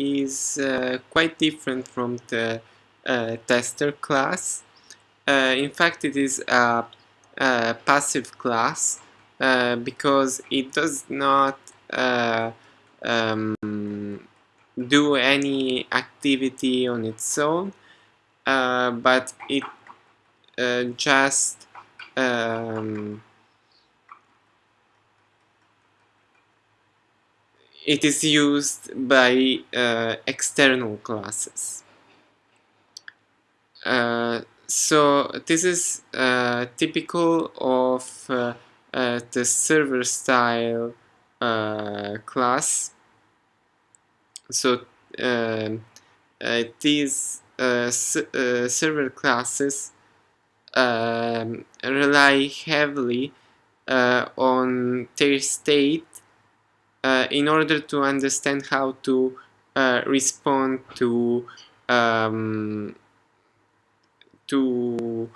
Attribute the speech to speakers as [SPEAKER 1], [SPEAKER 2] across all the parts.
[SPEAKER 1] is uh, quite different from the uh, tester class. Uh, in fact, it is a, a passive class uh, because it does not uh, um, do any activity on its own, but it just um, it is used by uh, external classes. Uh, so this is uh, typical of uh, uh, the server style uh, class. So um, these server classes um, rely heavily on their state uh, in order to understand how to uh, respond to um, to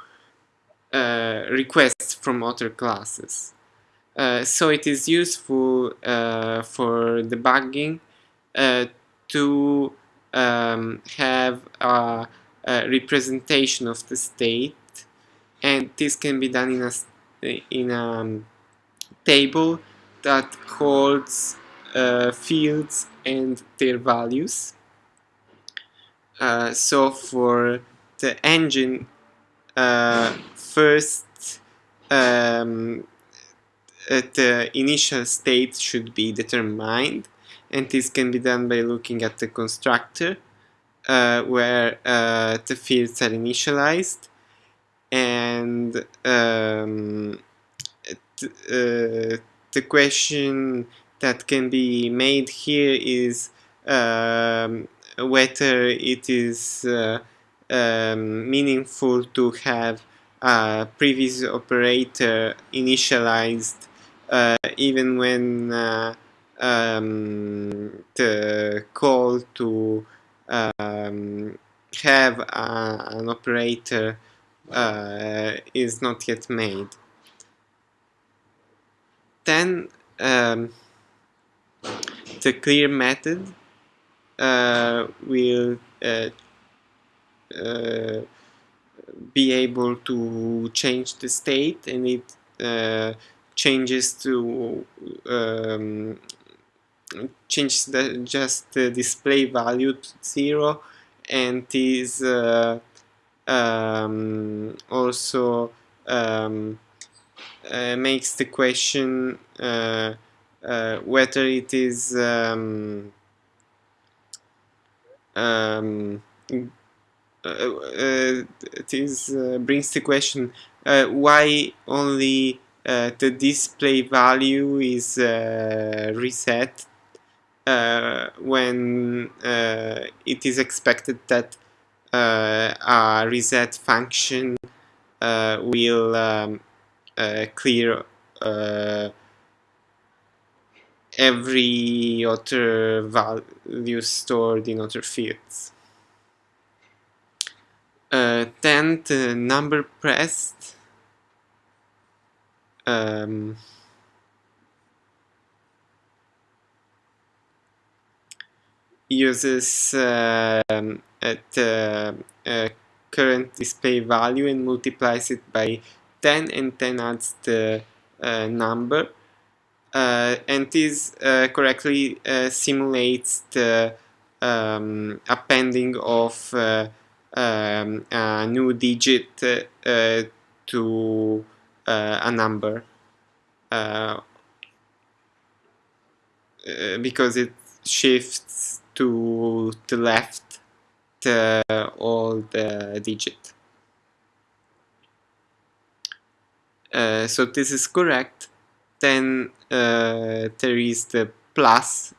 [SPEAKER 1] uh, requests from other classes. Uh, so it is useful uh, for debugging to um, have a, a, representation of the state and this can be done in a, in a um, table that holds uh, fields and their values. Uh, so for the engine, uh, first um, uh, the initial state should be determined and this can be done by looking at the constructor uh, where uh, the fields are initialized and um, the question that can be made here is um, whether it is uh, um, meaningful to have a previous operator initialized uh, even when uh, um, the call to um, have a, an operator uh, is not yet made then um, the clear method uh, will uh, uh, be able to change the state and it uh, changes to um, the, just the display value to zero and is uh, um, also um, uh, makes the question uh, uh, whether it is um, um, it is brings the question why only the display value is reset uh, when uh, it is expected that uh, a reset function will um, uh, clear uh, every other value stored in other fields. Uh, then the number pressed um, uses um, the uh, current display value and multiplies it by 10 and 10 adds the uh, number uh, and this uh, correctly simulates the um, appending of um, a new digit to a number because it shifts to the left all the digit. Uh, so this is correct. Then uh, there is the plus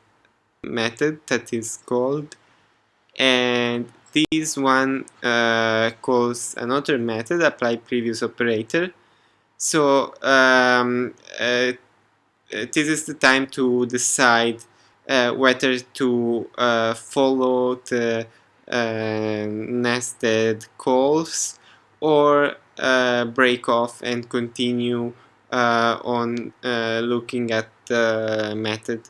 [SPEAKER 1] method that is called. And this one uh, calls another method apply previous operator. So um, uh, this is the time to decide uh, whether to uh, follow the nested calls or uh, break off and continue uh, on uh, looking at the method.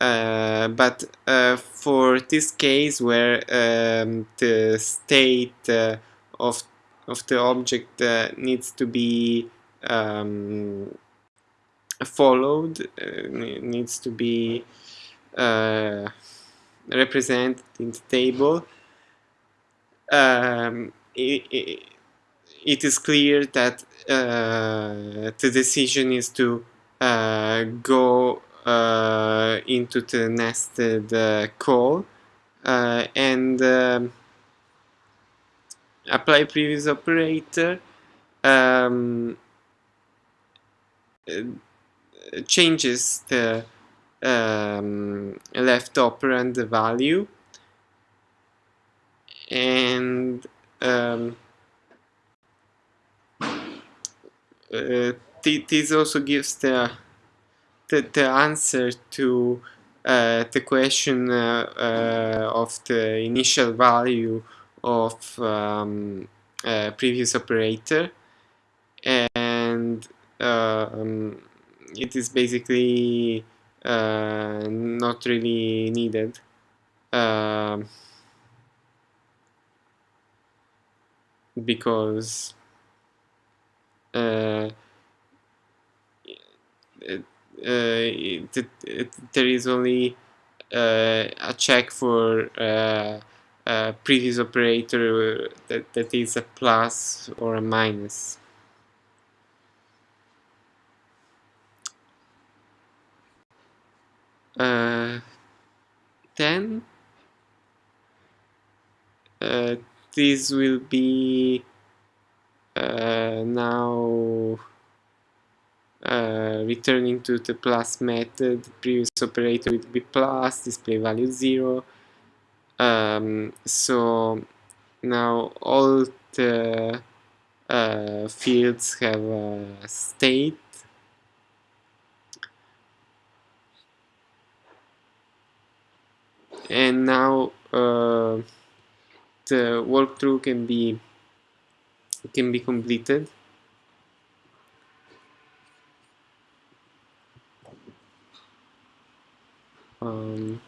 [SPEAKER 1] uh, but uh, for this case where um, the state uh, of of the object uh, needs to be um, followed uh, needs to be uh, represented in the table um, it, it is clear that uh, the decision is to uh, go uh, into the nested call and um, apply previous operator um, changes the um, left operand the value and um, uh, this also gives the, the, the answer to uh, the question uh, uh, of the initial value of um, previous operator and um, it is basically uh, not really needed. Uh, because uh, it, it, there is only a check for uh, a previous operator that, that is a plus or a minus. Uh, then uh, this will be now uh, returning to the plus method previous operator will be plus display value 0 um, so now all the uh, fields have a state. And now uh, the walkthrough can be can be completed. Um,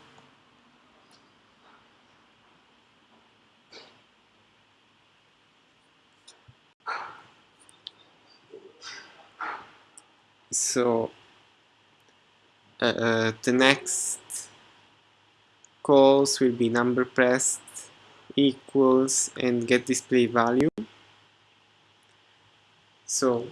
[SPEAKER 1] so uh, uh, the next calls will be number pressed equals and get display value so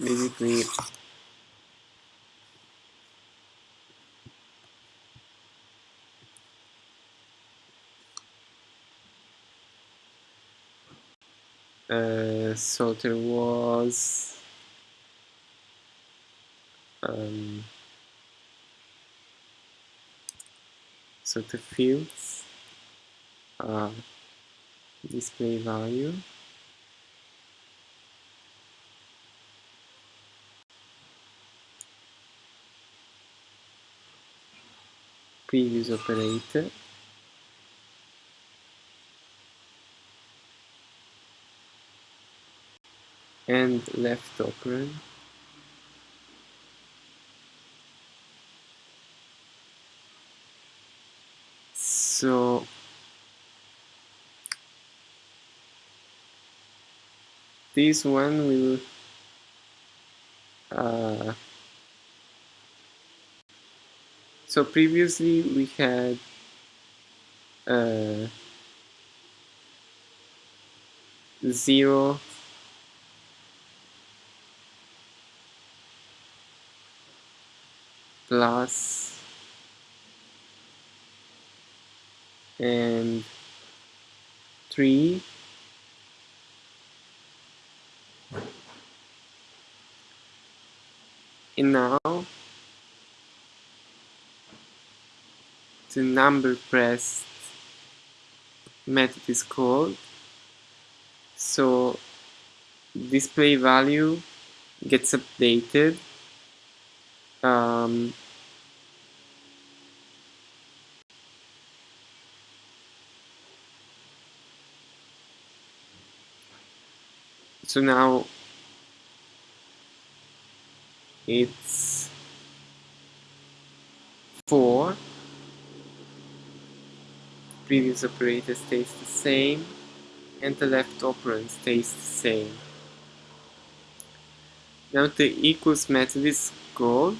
[SPEAKER 1] basically uh, so there was um, so the fields display value. Previous operator and left operand so this one will uh, so previously we had uh, zero plus and 3 and now the number pressed method is called. So display value gets updated um, so now it's 4 previous operator stays the same and the left operand stays the same. Now the equals method is called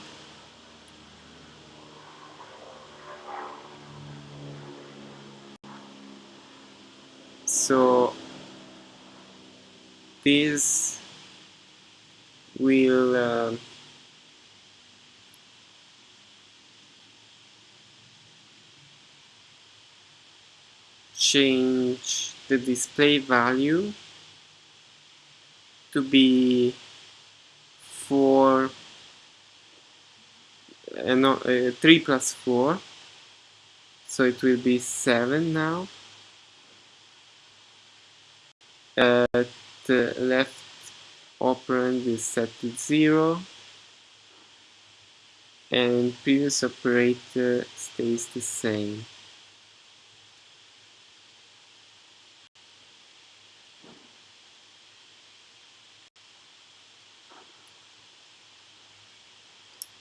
[SPEAKER 1] so this will uh, change the display value to be 4 uh, no, uh, 3 plus 4 so it will be 7 now uh, the left operand is set to 0 and previous operator stays the same.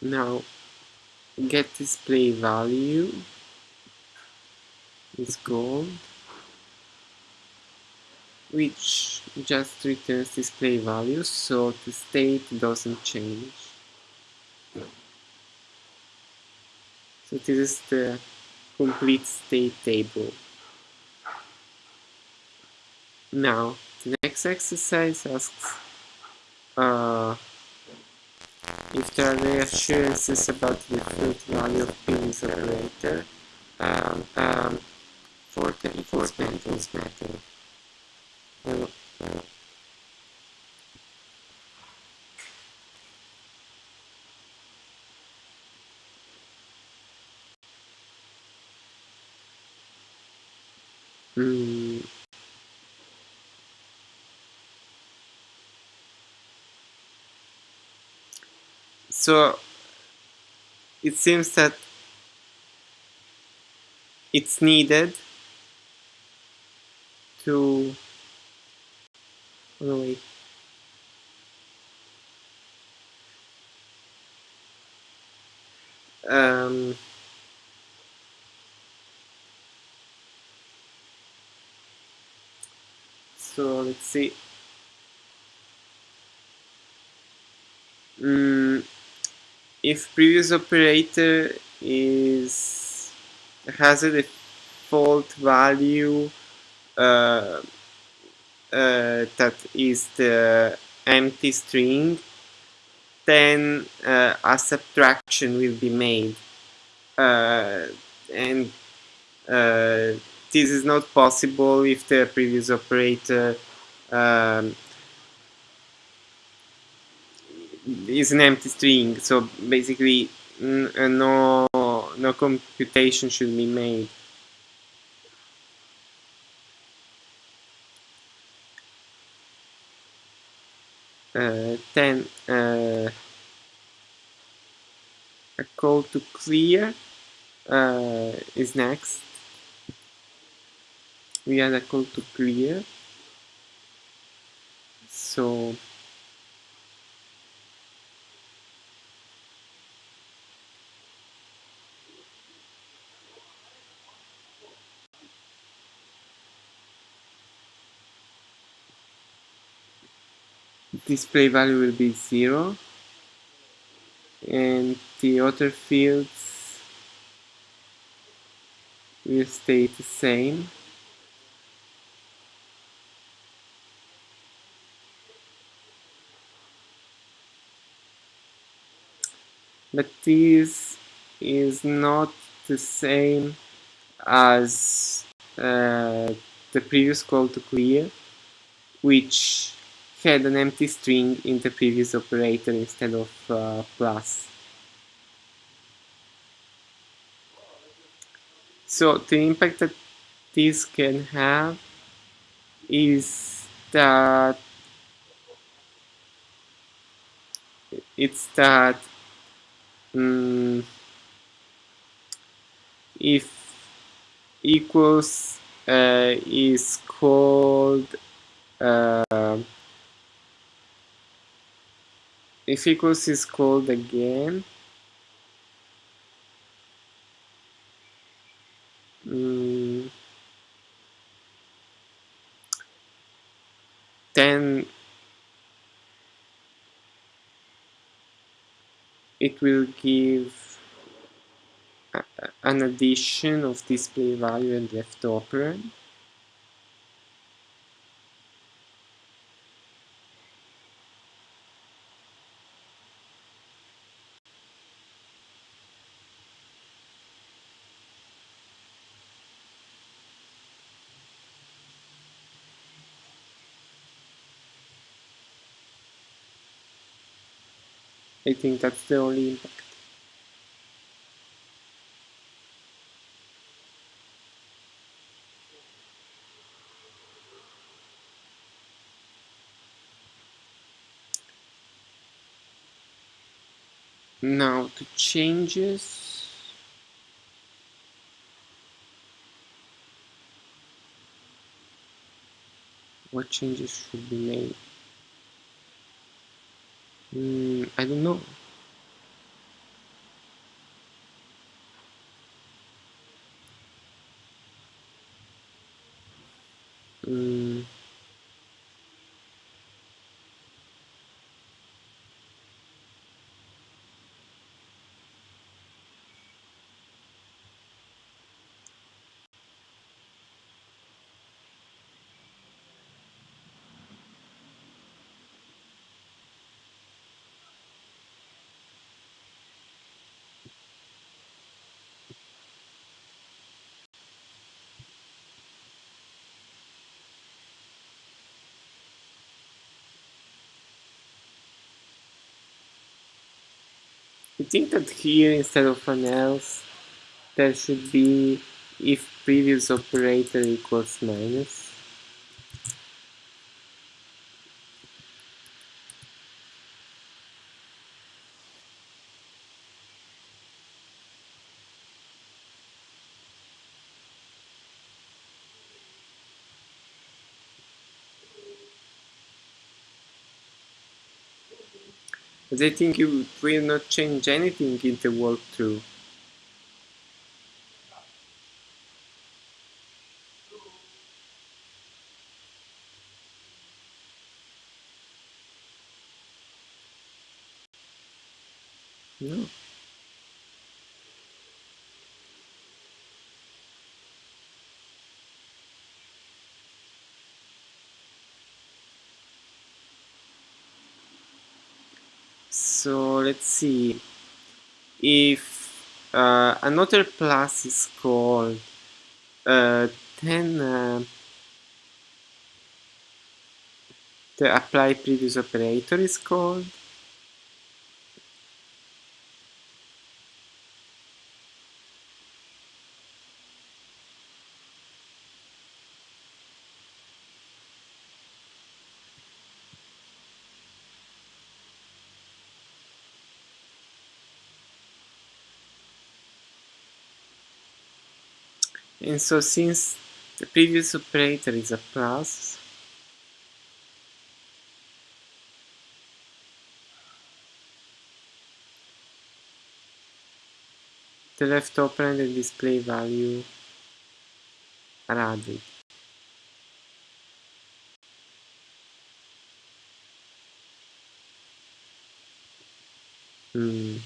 [SPEAKER 1] Now get display value. Is gold which just returns display values so the state doesn't change so this is the complete state table now the next exercise asks uh, if there are reassurances about the default value of previous operator um, um, for the enforcement method. Uh, uh, mm, so it seems that it's needed to oh, wait. Um, so let's see mm, if previous operator is has a default value uh, uh, that is the empty string then uh, a subtraction will be made. Uh, and uh, this is not possible if the previous operator um, is an empty string. So basically uh, no no computation should be made. Uh, then uh, a call to clear uh, is next we add a call to clear. So display value will be 0 and the other fields will stay the same but this is not the same as uh, the previous call to clear which had an empty string in the previous operator instead of uh, plus. So the impact that this can have is that it's that um, if equals uh, is called uh, if equals is called again um, then it will give uh, an addition of display value and left operand think that's the only impact. Now to changes. What changes should be made? Mm, I don't know. Mm, I think that here instead of an else there should be if previous operator equals minus. I think it will not change anything in the world walkthrough. No. So let's see. If uh, another class is called, uh, then uh, the apply previous operator is called. And so since the previous operator is a plus, the left operand and display value are added. Hmm.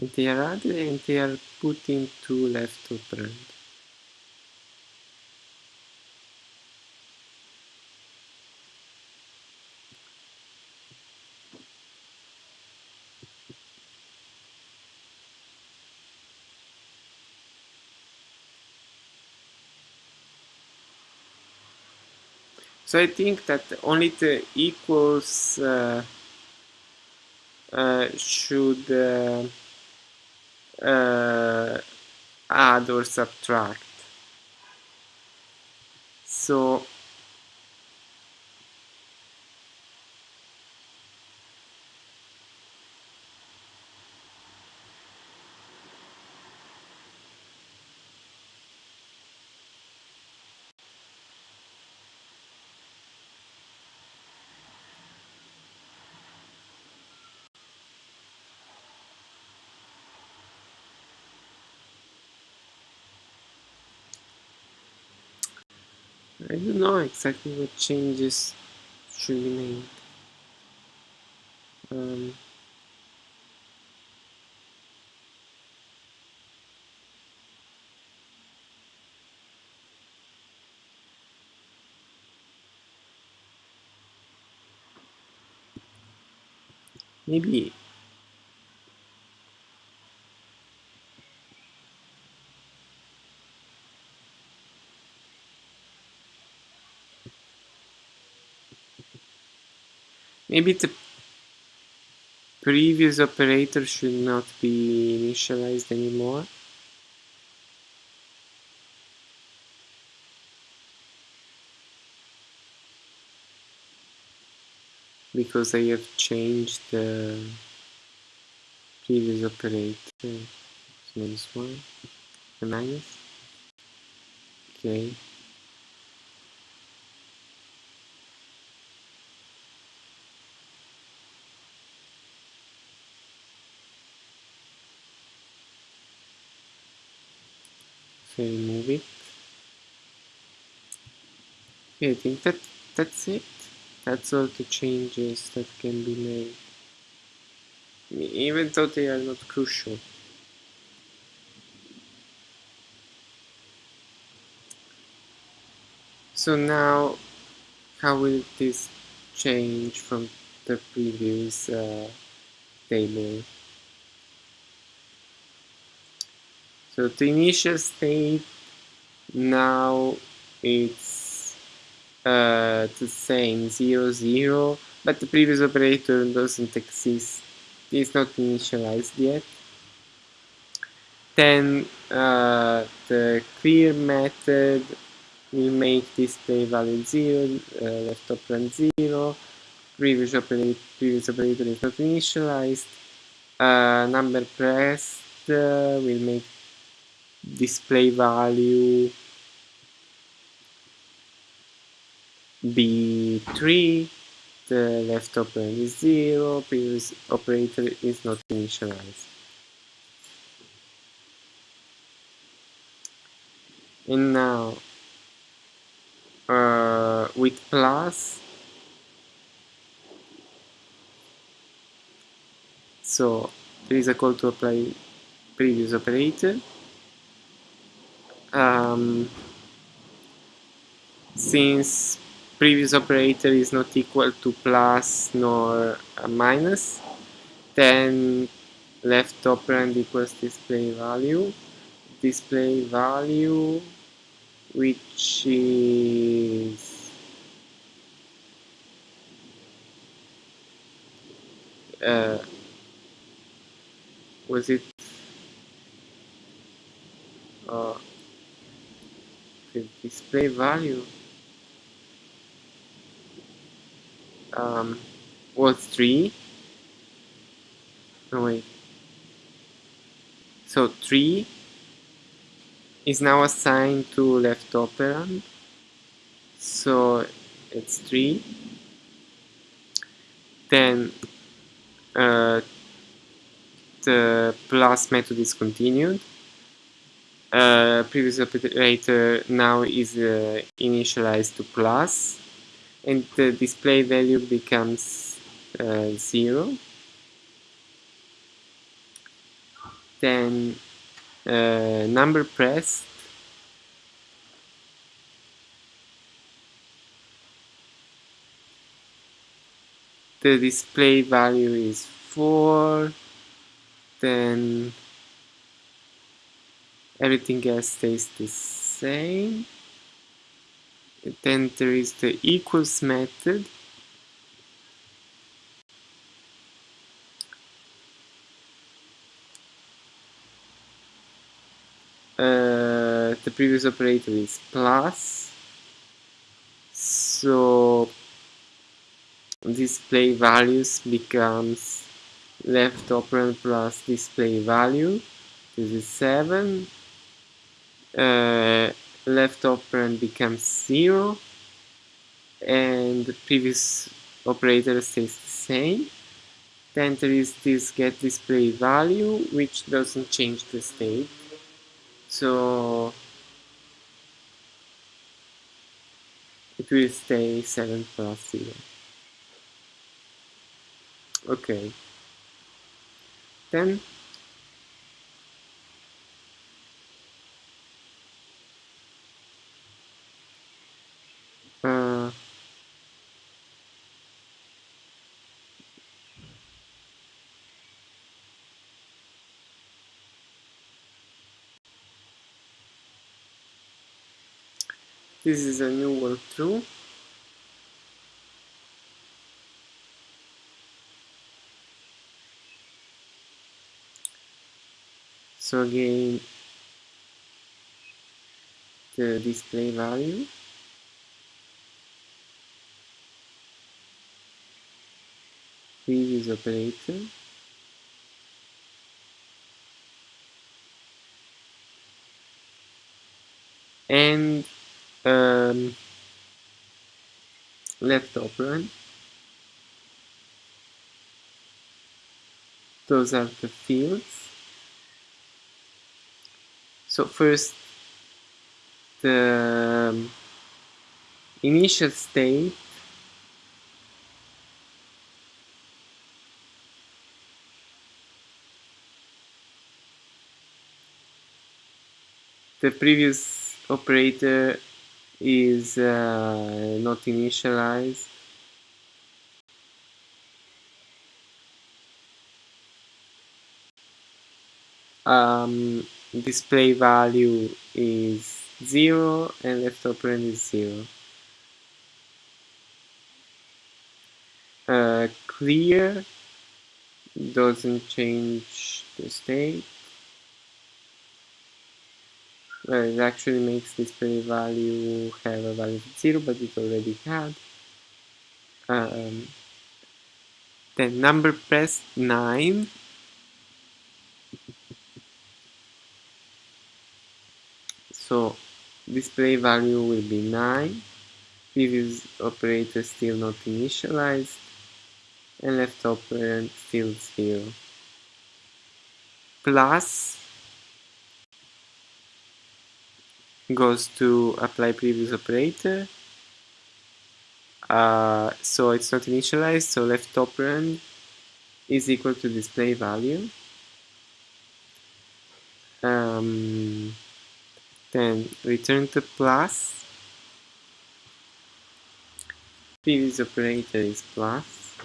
[SPEAKER 1] Are added and they are put into left operand. So I think that only the equals uh, uh, should uh, uh, add or subtract so I don't know exactly what changes should be made. Um, maybe maybe the previous operator should not be initialized anymore. Because I have changed the previous operator. Minus 1 the minus. Okay remove it okay I think that that's it. That's all the changes that can be made. Even though they are not crucial. So now how will this change from the previous uh, table so the initial state now it's uh, the same 0 0 but the previous operator doesn't exist. It's not initialized yet. Then uh, the clear method will make this display value 0 uh, left operand 0 previous operator, previous operator is not initialized. Uh, number pressed uh, will make display value be 3 the left operand is 0 previous operator is not initialized. And now uh, with plus so there is a call to apply previous operator um, since previous operator is not equal to plus nor minus then left operand equals display value. Display value which is uh, was it uh, the display value um, was 3 no wait. So 3 is now assigned to left operand. So it's 3 then uh, the plus method is continued uh, previous operator now is uh, initialized to plus and the display value becomes uh, 0 then uh, number pressed. The display value is 4 then everything else stays the same. Then there is the equals method. Uh, the previous operator is plus. So display values becomes left operand plus display value. This is 7 uh, left operand becomes 0 and the previous operator stays the same. Then there is this get display value which doesn't change the state. So it will stay 7 plus 0 okay. Then this is a new walkthrough so again the display value. Previous operator. And um, left operand those are the fields. So first the um, initial state the previous operator is uh, not initialized. Um, display value is 0 and left operand is 0 uh, clear doesn't change the state well, it actually makes display value have a value of 0 but it already had. Um, then number pressed 9 so display value will be 9 previous operator still not initialized. And left operand still 0 plus goes to apply previous operator. Uh, so it's not initialized so left operand is equal to display value. Um, then return to plus. Previous operator is plus.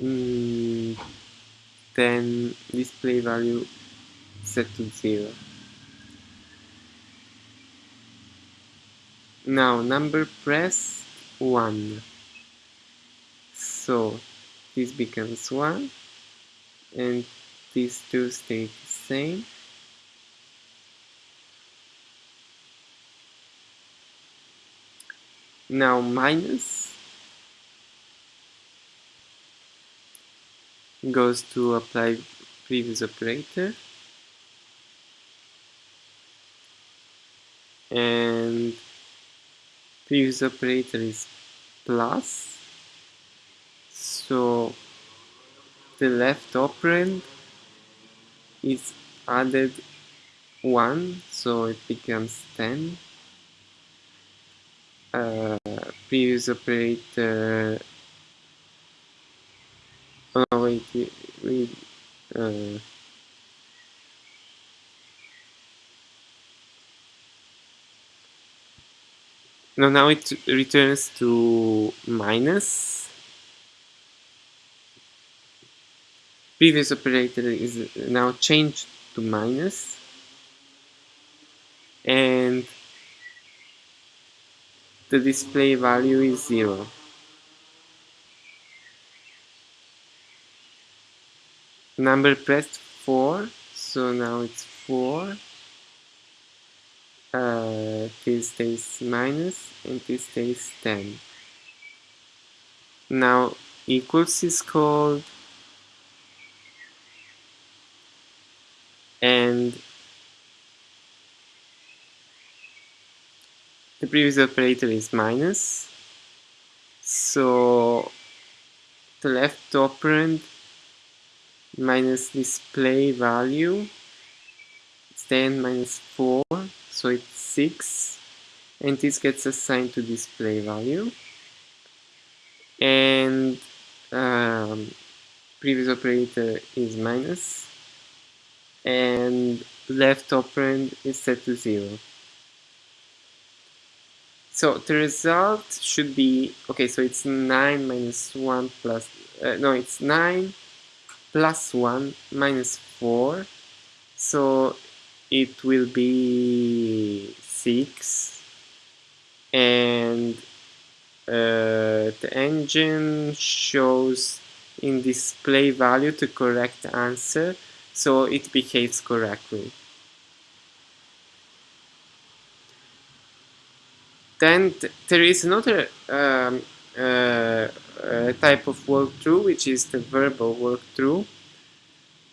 [SPEAKER 1] Mm, then display value set to 0 now number press 1 so this becomes 1 and these two stay the same. Now minus goes to apply previous operator and previous operator is plus. So the left operand is added 1 so it becomes 10 uh, previous operator oh wait wait uh, no now it returns to minus. Previous operator is now changed to minus. And the display value is 0 number pressed 4 so now it's 4 uh, this stays minus and this stays 10 now equals is called and the previous operator is minus. So the left operand minus display value it's then minus 4 so it's 6 and this gets assigned to display value. And um, previous operator is minus. And left operand is set to 0 so the result should be okay so it's 9 minus 1 plus uh, no it's 9 plus 1 minus 4 so it will be 6 and uh, the engine shows in display value the correct answer so it behaves correctly then th there is another um, uh, uh, type of walkthrough, which is the verbal walkthrough.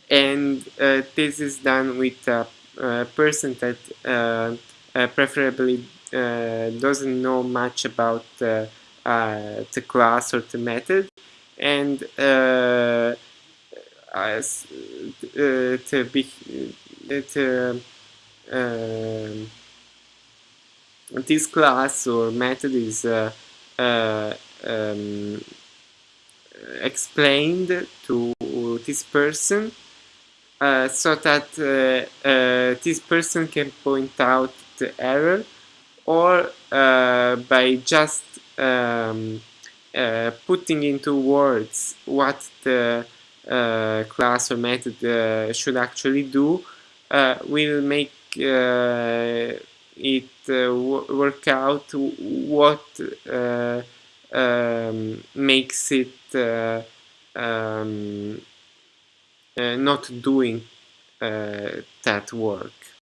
[SPEAKER 1] And uh, this is done with a person that uh, uh, preferably uh, doesn't know much about the class or the method. And as, to be to um, this class or method is uh, uh, um, explained to this person uh, so that uh, uh, this person can point out the error or by just um, putting into words what the class or method should actually do will make it work out what um, makes it um, Uh, not doing uh, that work.